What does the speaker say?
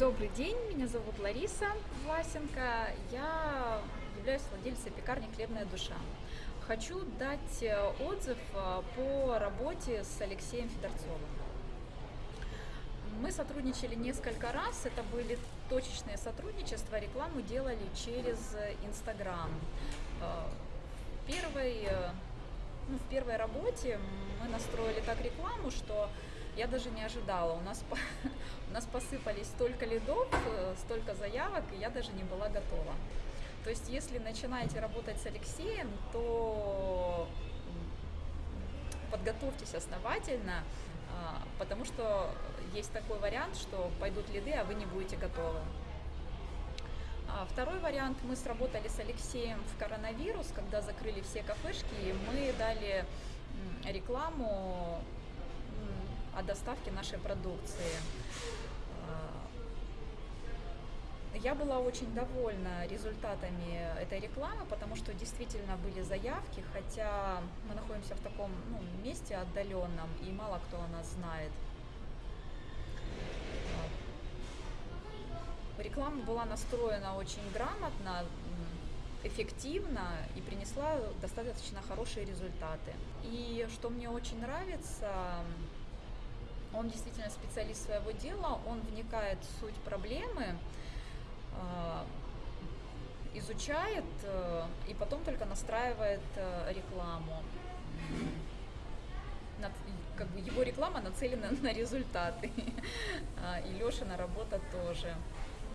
Добрый день, меня зовут Лариса Власенко, я являюсь владельцей пекарни «Хлебная душа». Хочу дать э, отзыв э, по работе с Алексеем Федорцовым. Мы сотрудничали несколько раз, это были точечные сотрудничества, рекламу делали через Инстаграм. Э, ну, в первой работе мы настроили так рекламу, что я даже не ожидала. У нас посыпались столько лидов, э, столько заявок, и я даже не была готова. То есть, если начинаете работать с Алексеем, то подготовьтесь основательно, а, потому что есть такой вариант, что пойдут лиды, а вы не будете готовы. А второй вариант, мы сработали с Алексеем в коронавирус, когда закрыли все кафешки, и мы дали рекламу о доставке нашей продукции. Я была очень довольна результатами этой рекламы, потому что действительно были заявки, хотя мы находимся в таком ну, месте отдаленном, и мало кто о нас знает. А, реклама была настроена очень грамотно, эффективно и принесла достаточно хорошие результаты. И что мне очень нравится, он действительно специалист своего дела, он вникает в суть проблемы, изучает э, и потом только настраивает э, рекламу. Как бы его реклама нацелена на результаты, а, и Лешина работа тоже.